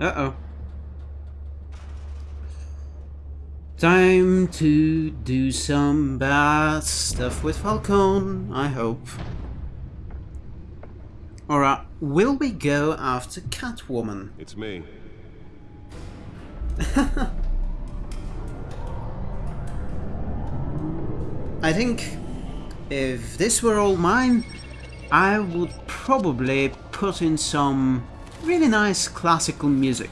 Uh-oh. Time to do some bad stuff with Falcon, I hope. Alright, will we go after Catwoman? It's me. I think if this were all mine, I would probably put in some really nice classical music.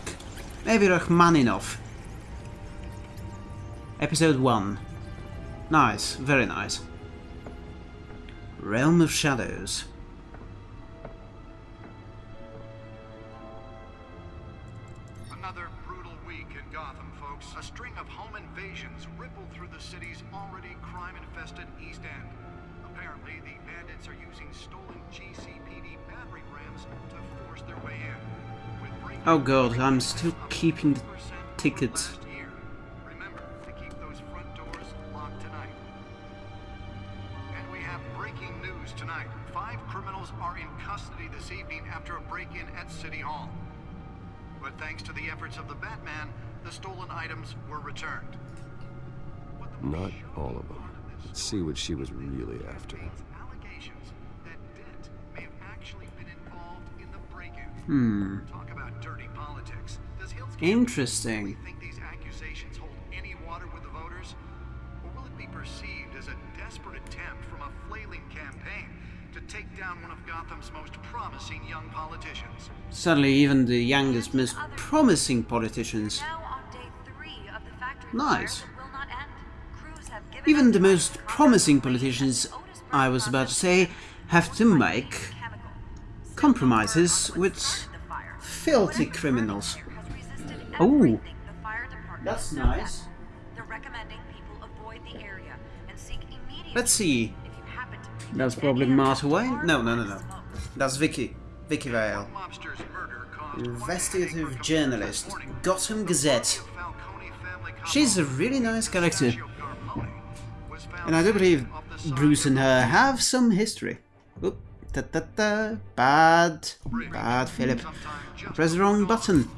Maybe Rachmaninoff. Episode 1. Nice, very nice. Realm of Shadows. Another brutal week in Gotham, folks. A string of home invasions ripple through the city's already crime-infested East End. Apparently, the bandits are using stolen GCPD battering rams to force their way in. Oh god, I'm still keeping the tickets. Remember to keep those front doors locked tonight. And we have breaking news tonight. Five criminals are in custody this evening after a break-in at City Hall. But thanks to the efforts of the Batman, the stolen items were returned. Not all of them. See what she was really after. contains allegations that Dent may have actually been involved in the break-in. Hmm. Talk about dirty politics. Does Hill's Interesting. really think these accusations hold any water with the voters? Or will it be perceived as a desperate attempt from a flailing campaign to take down one of Gotham's most promising young politicians? Suddenly even the youngest, most promising politicians, Now on day three of the factory Nice. fire that will not end. Crews have given even the most promising politicians, I was about to say, have to make compromises with filthy criminals. Oh. That's nice. Let's see. That's probably Martha Wayne? No, no, no, no. That's Vicki. Vicki Vale. Investigative journalist. Gotham Gazette. She's a really nice character. And I do believe Bruce and her have some history. Oop, ta ta ta, bad, bad Philip. sometime just Press the wrong button.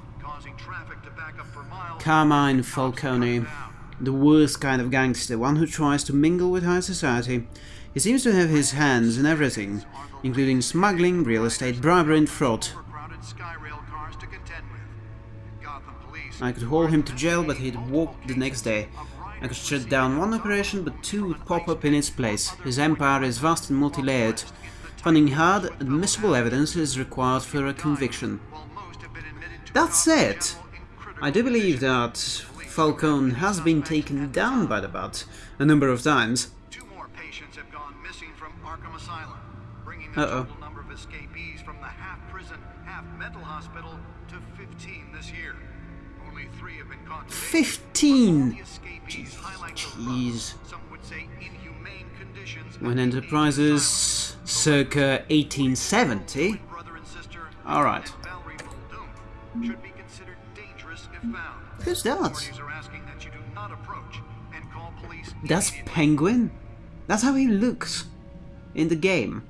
Carmine Falcone, the worst kind of gangster, one who tries to mingle with high society. He seems to have his hands in everything, including smuggling, real estate, bribery and fraud. I could haul him to jail, but he'd walk the next day. I could shut down one operation, but two would pop up in its place. His empire is vast and multi-layered. Finding hard, admissible evidence is required for a conviction. That's it! I do believe that Falcone has been taken down by the bat a number of times. Uh-oh. 15! Jeez. rough, some would say inhumane conditions Wayne Enterprises, circa 1870. brother and sister Alright. and Valerie Muldoon should be considered dangerous if found. Who's that? Authorities are asking that you do not approach and call police That's. Penguin? That's how he looks in the game.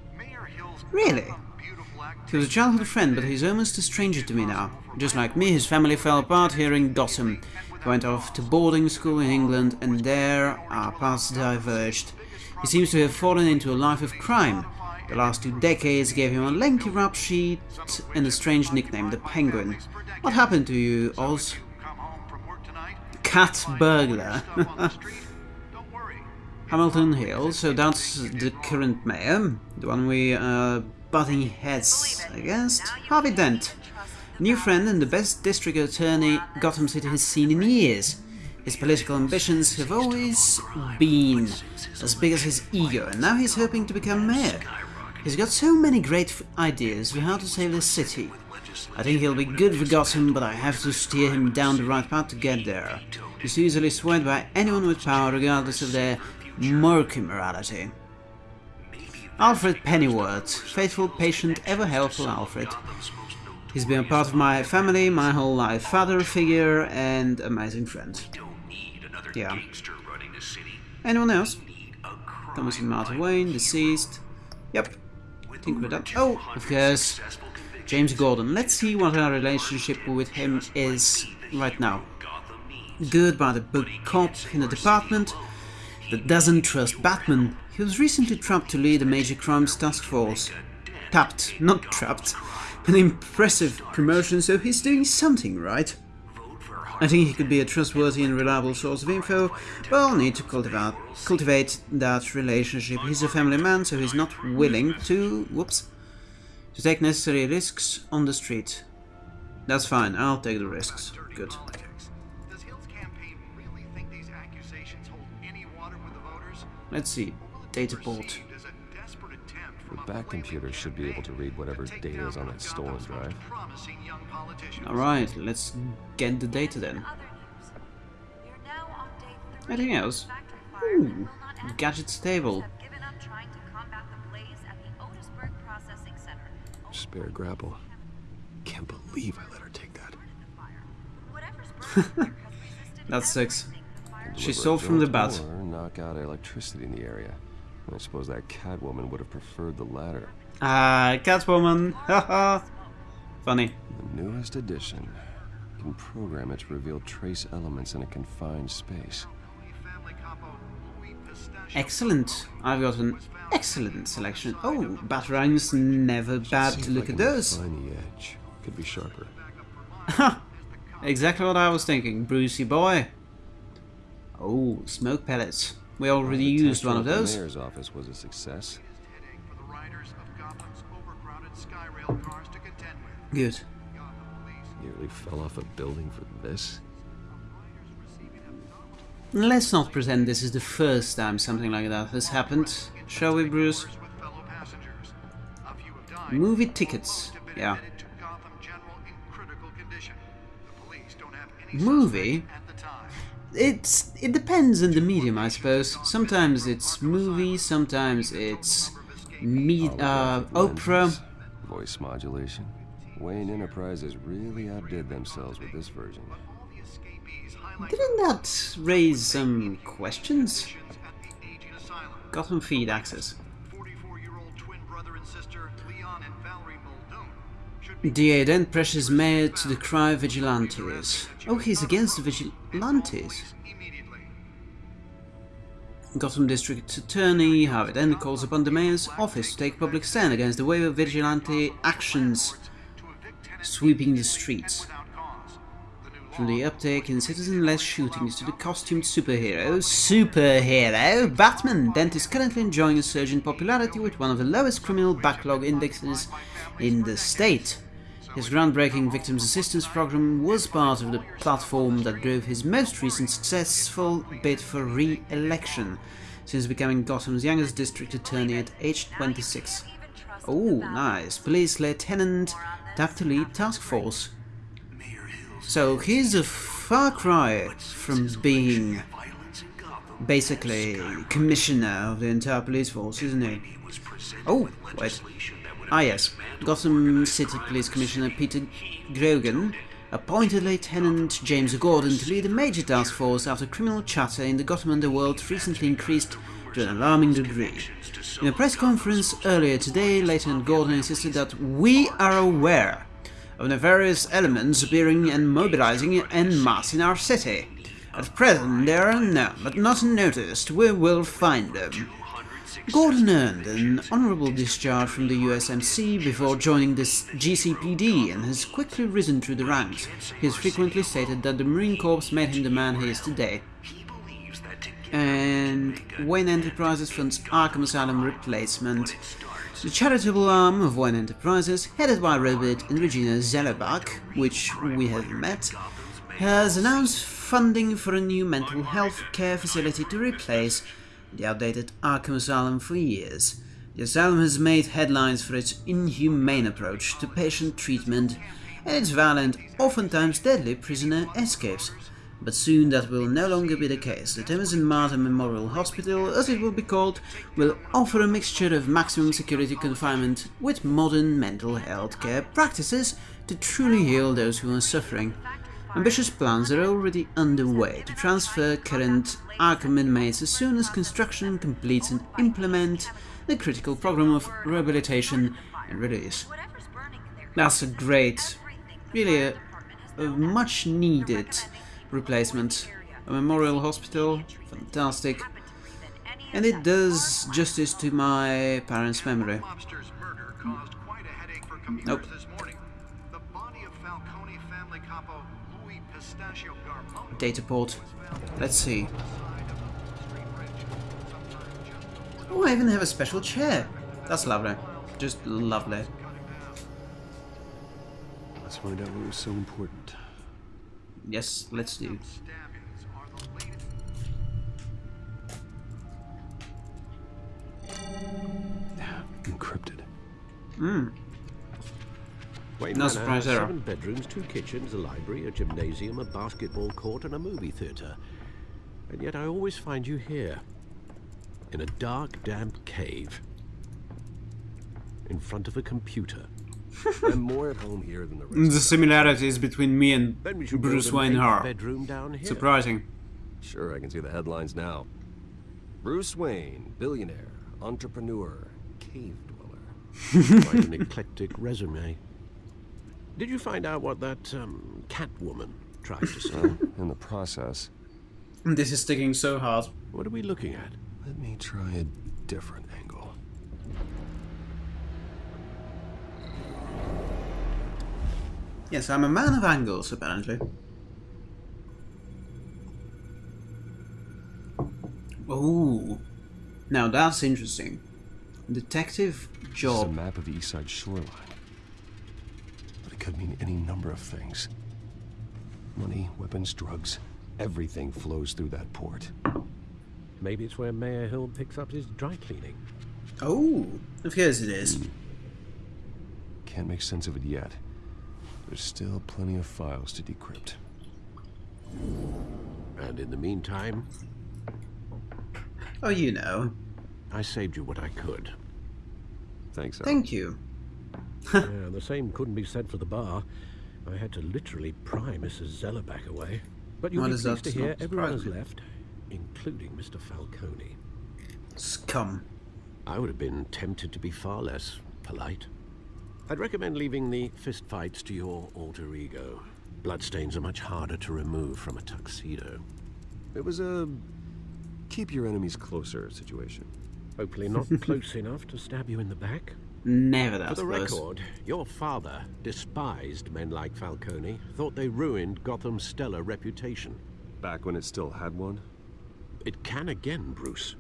Really? Gotham beautiful act He was a childhood friend, but he's almost a stranger to me now. Just like me, his family fell apart here in Gotham. Went off to boarding school in England, and there our paths diverged. He seems to have fallen into a life of crime. The last two decades gave him a lengthy rap sheet and a strange nickname, the Penguin. What happened to you, Oz? Cat burglar. Hamilton Hill, so that's the current mayor, the one we are butting heads against. Harvey Dent, new friend and the best district attorney Gotham City has seen in years. His political ambitions have always been as big as his ego, and now he's hoping to become mayor. He's got so many great ideas for how to save the city. I think he'll be good for Gotham, but I have to steer him down the right path to get there. He's easily swayed by anyone with power, regardless of their murky morality. Alfred Pennyworth, faithful, patient, ever helpful Alfred. He's been a part of my family my whole life, father figure and amazing friend. Yeah. Anyone else? Thomas and Martha Wayne, deceased. Yep. Think we're done. Oh, of course. James Gordon. Let's see what our relationship with him is right now. Good by the book cop in a department that doesn't trust Batman. He was recently trapped to lead a major crimes task force. Tapped, not trapped. An impressive promotion, so he's doing something right. I think he could be a trustworthy and reliable source of info, but I'll need to cultivate, cultivate that relationship. He's a family man, so he's not willing to... whoops to take necessary risks on the street. That's fine, I'll take the risks. Good. Let's see. Data port. Attempt The back computer should be able to read whatever data is on one that stolen drive. promising young politicians. Alright, let's get the data then. Other news. You're now on day three. Anything else? Ooh, that will not end. gadget stable. Have given up trying to combat the blaze at the Otisburg Processing Center. Spare grapple. Can't believe I let her take that. Whatever's burning there has resisted That sucks. everything the fire She Deliver stole from the drone bat. Knock out electricity in the area. I suppose that Catwoman would have preferred the latter. Ah, Catwoman! Haha! Funny. The newest edition can program it to reveal trace elements in a confined space. Family capo Louis Pistachio Excellent. I've got an excellent selection. Oh, Batarangs never bad to look at those. The edge. Could be sharper. Exactly what I was thinking, Brucey boy. Oh, smoke pellets. We already The used one of those. The mayor's office was a success. headache for the riders of Gotham's overcrowded Skyrail cars to contend with. Good. Nearly fell off a building for this. Let's not pretend this is the first time something like that has happened, shall we, Bruce? with fellow passengers. A few have died. Movie tickets. Most have been Yeah. admitted to Gotham General in critical condition. The police don't have any Movie? It's it depends on the medium, I suppose. Sometimes it's movie, sometimes it's me uh. Lenses, Voice modulation. Wayne Enterprises really outdid themselves with this version. All the escapees highlight Didn't that raise some questions? at the aging asylum. Gotham feed access. DA then pressures Mayor to decry vigilantes. Oh, he's against the vigilantes. Gotham District Attorney Harvey Dent calls upon the mayor's office to take public stand against the wave of vigilante actions sweeping the streets. From the uptake in citizen-less shootings to the costumed superhero, superhero, Batman, Dent is currently enjoying a surge in popularity with one of the lowest criminal backlog indexes in the state. His groundbreaking victims assistance program was part of the platform that drove his most recent successful bid for re-election, since becoming Gotham's youngest district attorney at age 26. Oh, nice. Police Lieutenant to lead task force. So he's a far cry from being basically commissioner of the entire police force, isn't he? Oh, wait. Ah yes, Gotham City Police Commissioner Peter Grogan appointed Lieutenant James Gordon to lead a major task force after criminal chatter in the Gotham underworld recently increased to an alarming degree. In a press conference earlier today, Lieutenant Gordon insisted that we are aware of nefarious elements appearing and mobilizing en masse in our city. At present, they are unknown, but not unnoticed. We will find them. Gordon earned an honorable discharge from the USMC before joining the GCPD and has quickly risen through the ranks. He has frequently stated that the Marine Corps made him the man he is today. And Wayne Enterprises funds Arkham Asylum replacement. The charitable arm of Wayne Enterprises, headed by Robert and Regina Zellerbach, which we have met, has announced funding for a new mental health care facility to replace the outdated Arkham Asylum for years. The asylum has made headlines for its inhumane approach to patient treatment and its violent, oftentimes deadly prisoner escapes. But soon that will no longer be the case. The and Martha Memorial Hospital, as it will be called, will offer a mixture of maximum security confinement with modern mental health care practices to truly heal those who are suffering. Ambitious plans are already underway to transfer current Arkham inmates as soon as construction completes and implement the critical program of rehabilitation and release. Whatever's burning in there That's a great, really a, a much needed replacement. A memorial hospital, fantastic. And it does justice to my parents' memory. Lobster's Data port. Let's see. on the side of a Wall Street bridge. Sometime just before Oh, I even have a special chair. That's lovely. Just lovely. Let's find out what was so important. Yes, let's do. stabbings are the latest. Encrypted. Wayne No Manor surprise has there. Seven bedrooms, two kitchens, a library, a gymnasium, a basketball court, and a movie theatre. And yet I always find you here, in a dark, damp cave, in front of a computer. I'm more at home here than the rest. The similarities between me and Then we should Bruce build Wayne are bedroom down here. surprising. Sure, I can see the headlines now. Bruce Wayne, billionaire, entrepreneur, cave dweller. Quite an eclectic resume. Did you find out what that um, Catwoman tried to say? Well, in the process, This is sticking so hard. what are we looking at? let me try a different angle. Yes, I'm a man of angles, apparently. Ooh. Now that's interesting. Detective job. This is a job. map of the east side shoreline. But it could mean any number of things. Money, weapons, drugs, everything flows through that port. Maybe it's where Mayor Hill picks up his dry cleaning. Oh, of course it is. Hmm. Can't make sense of it yet. There's still plenty of files to decrypt. And in the meantime, Oh, you know. I saved you what I could. Thanks, Al. Thank you. Yeah, the same couldn't be said for the bar. I had to literally pry Mrs. Zellerbach away. But you'll Well, be does pleased to hear not everyone has surprise left, including Mr. Falcone. Scum. I would have been tempted to be far less polite. I'd recommend leaving the fistfights to your alter ego. Bloodstains are much harder to remove from a tuxedo. It was a keep your enemies closer situation. Hopefully not close enough to stab you in the back. Never For the close. record, your father despised men like Falcone, thought they ruined Gotham's stellar reputation. Back when it still had one? It can again, Bruce.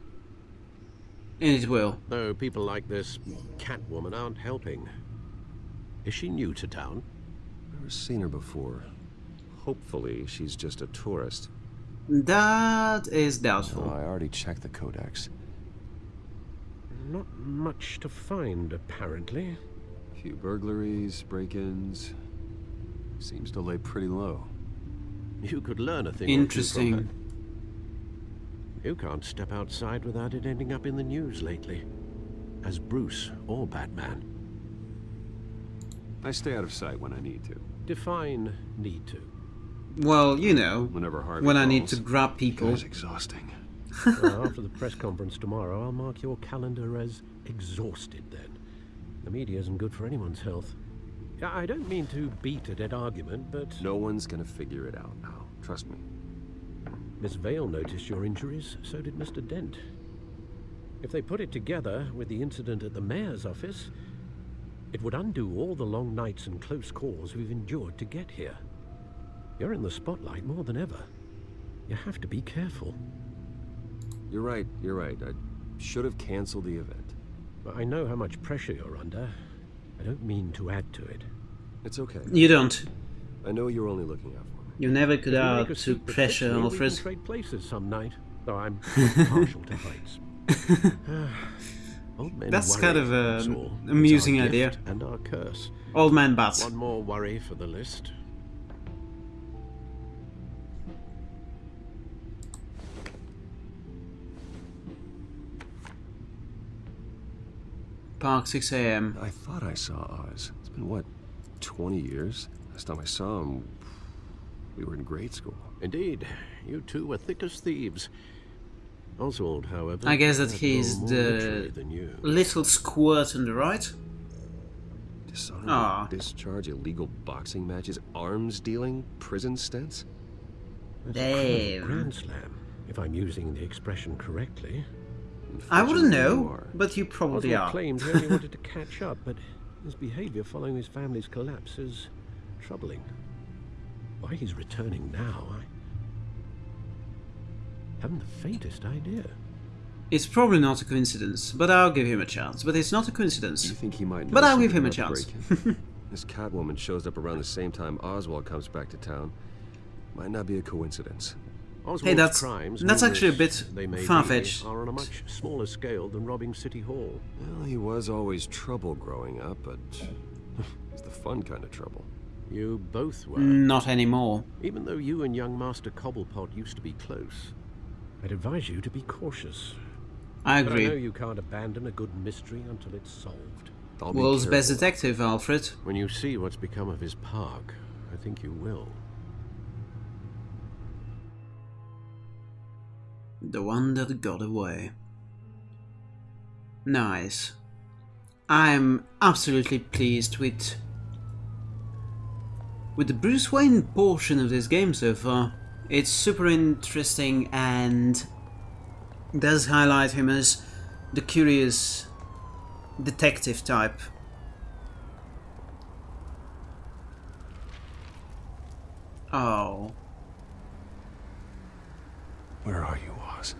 It will. Though people like this Catwoman aren't helping. Is she new to town? Never seen her before. Hopefully, she's just a tourist. That is Oh, doubtful. I already checked the codex. Not much to find, apparently. Few burglaries, break-ins. Seems to lay pretty low. You could learn a thing or two from Interesting. her. You can't step outside without it ending up in the news lately. As Bruce or Batman. I stay out of sight when I need to. Define need to. Well, you know, Whenever Harvey when I need to grab people. It's exhausting. Well, after the press conference tomorrow, I'll mark your calendar as exhausted then. The media isn't good for anyone's health. I don't mean to beat a dead argument, but No one's gonna figure it out now. Trust me. Miss Vale noticed your injuries, so did Mr. Dent. If they put it together with the incident at the mayor's office, it would undo all the long nights and close calls we've endured to get here. You're in the spotlight more than ever. You have to be careful. You're right, you're right. I should have canceled the event. I know how much pressure you're under. I don't mean to add to it. It's okay. You don't. I know you're only looking out for me. You never could If add to pressure, fits me, Alfred. trade places some night, though I'm partial to heights. Old men That's kind of that's a all. It's amusing idea. gift And our curse. Old man bats. One more worry for the list. Park 6 a.m. I thought I saw Oz. It's been, what, 20 years? Last time I saw him, we were in grade school. Indeed, you two were thick as thieves. Oswald, however, I guess that had he's the than you. little squirt on the right. Dishonorable Aw. discharge, illegal boxing matches, arms dealing, prison stints? That's a Damn. grand slam, if I'm using the expression correctly. I wouldn't know, but you probably Oswald are. claimed he only wanted to catch up, but his behavior following his family's collapse is troubling. Why he's returning now, I haven't the faintest idea. It's probably not a coincidence, but I'll give him a chance. But it's not a coincidence. You think he might But I'll give him a chance. this Catwoman shows up around the same time Oswald comes back to town. Might not be a coincidence. Oswald's Hey, that's- crimes, that's actually a bit they may far-fetched. are on a much smaller scale than robbing City Hall. Well, he was always trouble growing up, but it's the fun kind of trouble. You both were. Mm, not anymore. Even though you and young Master Cobblepot used to be close, I'd advise you to be cautious. I But I know you can't abandon a good mystery until it's solved. I'll be World's best detective, Alfred. When you see what's become of his park, I think you will. The one that got away. Nice. I'm absolutely pleased with with the Bruce Wayne portion of this game so far. It's super interesting and does highlight him as the curious detective type. Oh. Where are you, Oz?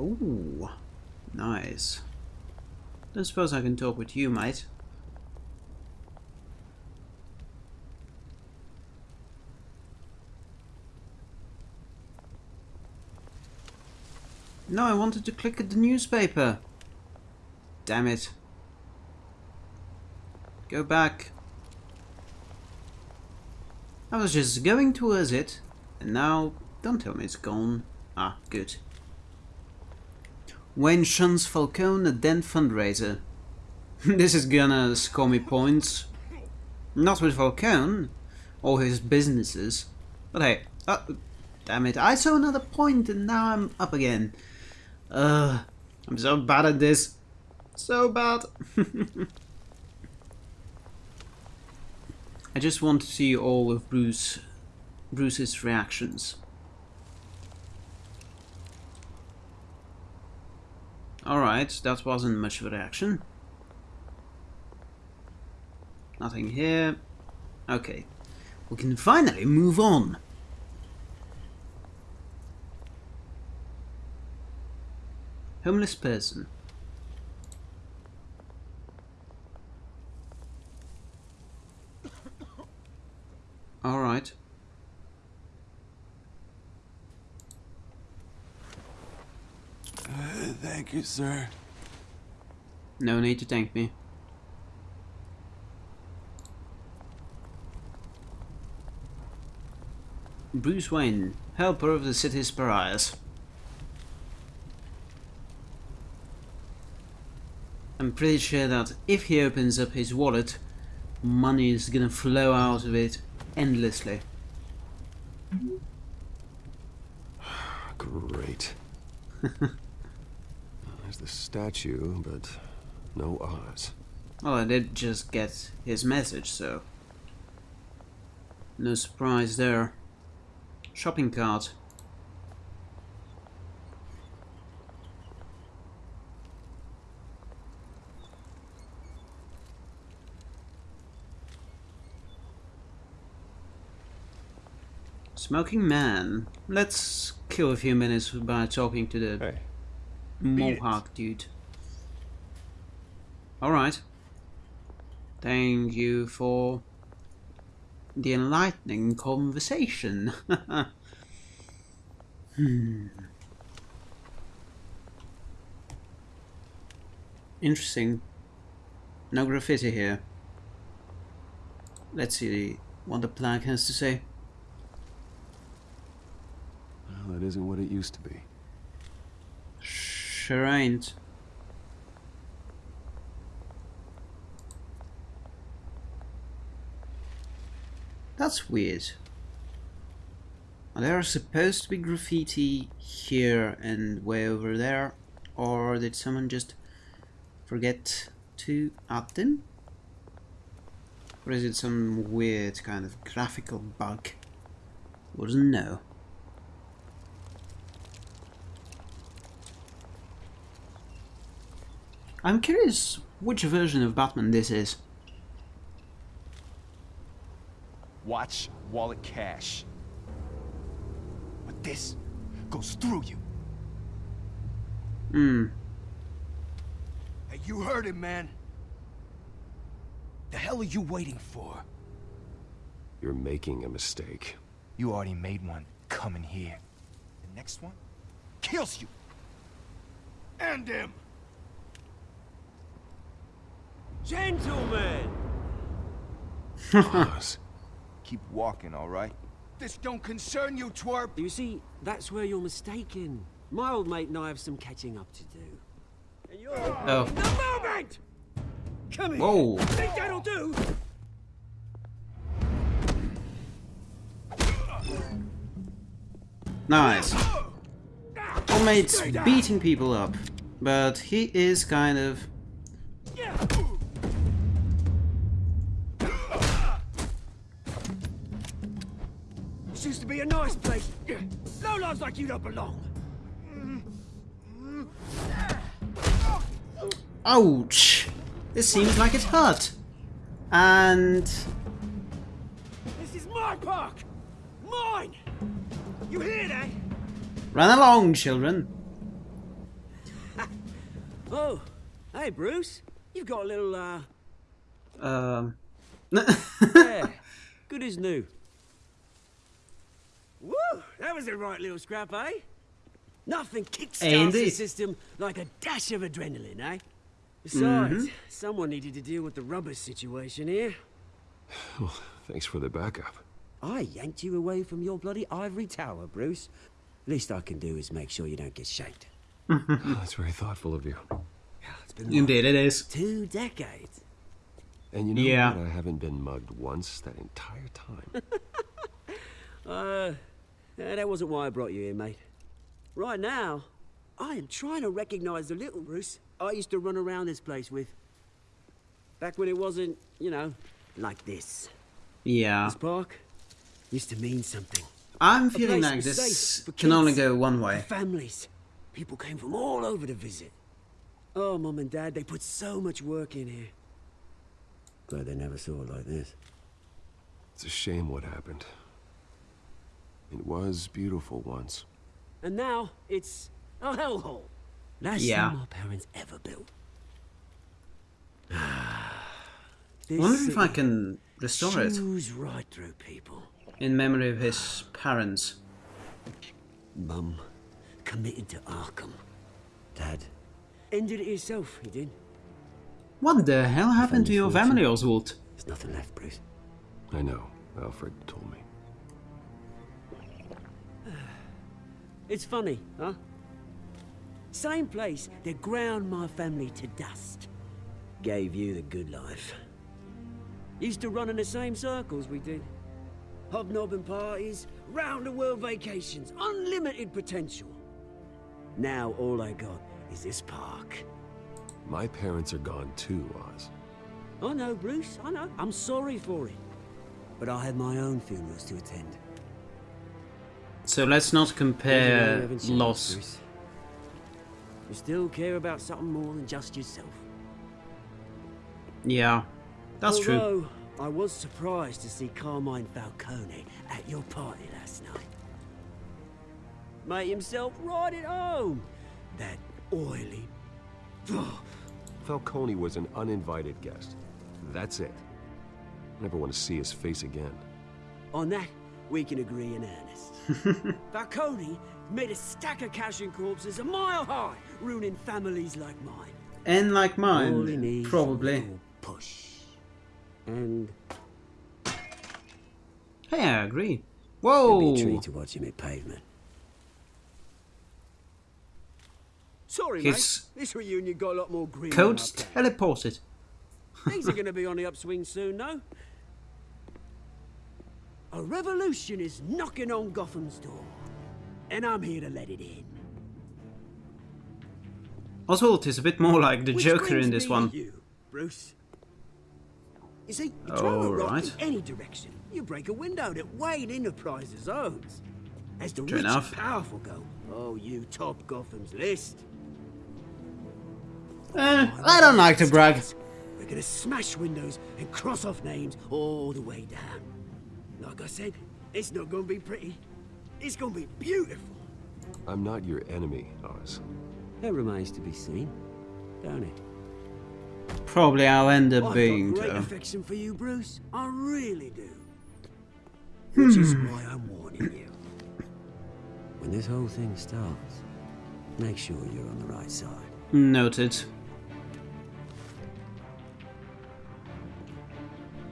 Oh, nice. Don't suppose I can talk with you, mate. No, I wanted to click at the newspaper. Damn it. Go back. I was just going towards it, and now don't tell me it's gone. Ah, good. Wayne shuns Falcone, a Dent fundraiser. this is gonna score me points. Not with Falcone, or his businesses. But hey, oh, damn it, I saw another point and now I'm up again. Ugh, I'm so bad at this. So bad. I just want to see all of Bruce, Bruce's reactions. Alright, that wasn't much of a reaction. Nothing here. Okay. We can finally move on. Homeless person. Alright. Thank you, sir. No need to thank me. Bruce Wayne, helper of the city's pariahs. I'm pretty sure that if he opens up his wallet, money is gonna flow out of it endlessly. Great. There's the statue, but no Oz. Well, I did just get his message, so... No surprise there. Shopping cart. Smoking man. Let's kill a few minutes by talking to the Hey, Mohawk dude. Alright. Thank you for the enlightening conversation. hmm. Interesting. No graffiti here. Let's see what the plaque has to say. well, that isn't what it used to be. That's weird. There Are supposed to be graffiti here and way over there? Or did someone just forget to add them? Or is it some weird kind of graphical bug? Wouldn't know. I'm curious which version of Batman this is. Watch wallet cash. But this goes through you. Hmm. Hey, you heard him, man. The hell are you waiting for? You're making a mistake. You already made one coming here. The next one kills you. And him. Gentlemen! Oz. Keep walking, all right? This don't concern you, twerp. You see, that's where you're mistaken. My old mate and I have some catching up to do. And you're... Oh. The moment! Come here! Whoa. Think that'll do? Nice. Old mate's beating people up, but he is kind of be a nice place. No lives like you don't belong. Ouch! This seems like it hurt. And This is my park! Mine! You hear that? run along, children. Oh, hey Bruce. You've got a little, uh, Um. yeah, good as new. Woo! That was a right little scrap, eh? Nothing kickstarts the Indeed. system like a dash of adrenaline, eh? Besides, someone needed to deal with the rubber situation here. Well, Thanks for the backup. I yanked you away from your bloody ivory tower, Bruce. Least I can do is make sure you don't get shaked. Oh, that's very thoughtful of you. It's been Indeed, it is. two decades. And you know Yeah. what? I haven't been mugged once that entire time. Uh, yeah, that wasn't why I brought you here, mate. Right now, I am trying to recognize the little Bruce I used to run around this place with. Back when it wasn't, you know, like this. Yeah. This park used to mean something. I'm feeling like this safe for can only go one For way. families. People came from all over to visit. Oh, Mum and Dad, they put so much work in here. Glad they never saw it like this. It's a shame what happened. It was beautiful once. And now, it's a hellhole. Last Yeah. thing my parents ever built. I wonder if I can restore it chews right through people. in memory of his parents. Mum committed to Arkham. Dad ended it yourself, he did. What the hell happened to your Family family, Oswald? There's nothing left, Bruce. I know. Alfred told me. It's funny, huh? Same place that ground my family to dust. Gave you the good life. Used to run in the same circles we did. Hobnobbing parties, round the world vacations, unlimited potential. Now all I got is this park. My parents are gone too, Oz. I know, Bruce, I know. I'm sorry for it. But I had my own funerals to attend. So let's not Doesn't mean you compare haven't loss. Bruce. You still care about something more than just yourself. Yeah, that's true. Although, I was surprised to see Carmine Falcone at your party last night. Made himself right at home. That oily... Falcone was an uninvited guest. That's it. Never want to see his face again. On that, we can agree in earnest. Falcone made a stack of cash and corpses a mile high, ruining families like mine. And like mine, probably. is a little push. And Hey, I agree. it'd be Whoa! a treat to watch him hit pavement. Sorry, His mate. This reunion got a lot more green. Code's than I planned. teleported. Things are going to be on the upswing soon, no? A revolution is knocking on Gotham's door, and I'm here to let it in. Oswald is a bit more like the Which Joker in this one. You, Bruce. You see, you throw a rock Alright. in any direction, you break a window that Wayne Enterprises owns. As the True rich enough. and powerful go, oh, you top Gotham's list. Eh, I don't like to brag. We're gonna smash windows and cross off names all the way down. Like I said, it's not gonna be pretty. It's gonna be beautiful. I'm not your enemy, Oz. That remains to be seen, don't it? Probably I'll end up I've being got great though. affection for you, Bruce. I really do. Which is Hmm. why I'm warning you. When this whole thing starts, make sure you're on the right side. Noted.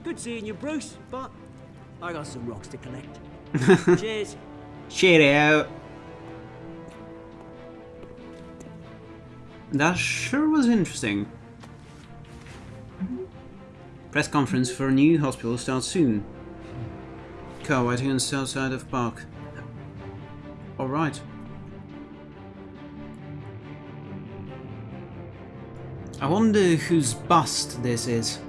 Good seeing you, Bruce, but I got some rocks to collect. Cheers. Cheerio. That sure was interesting. Press conference for a new hospital starts soon. Car waiting on the south side of park. Alright. I wonder whose bust this is.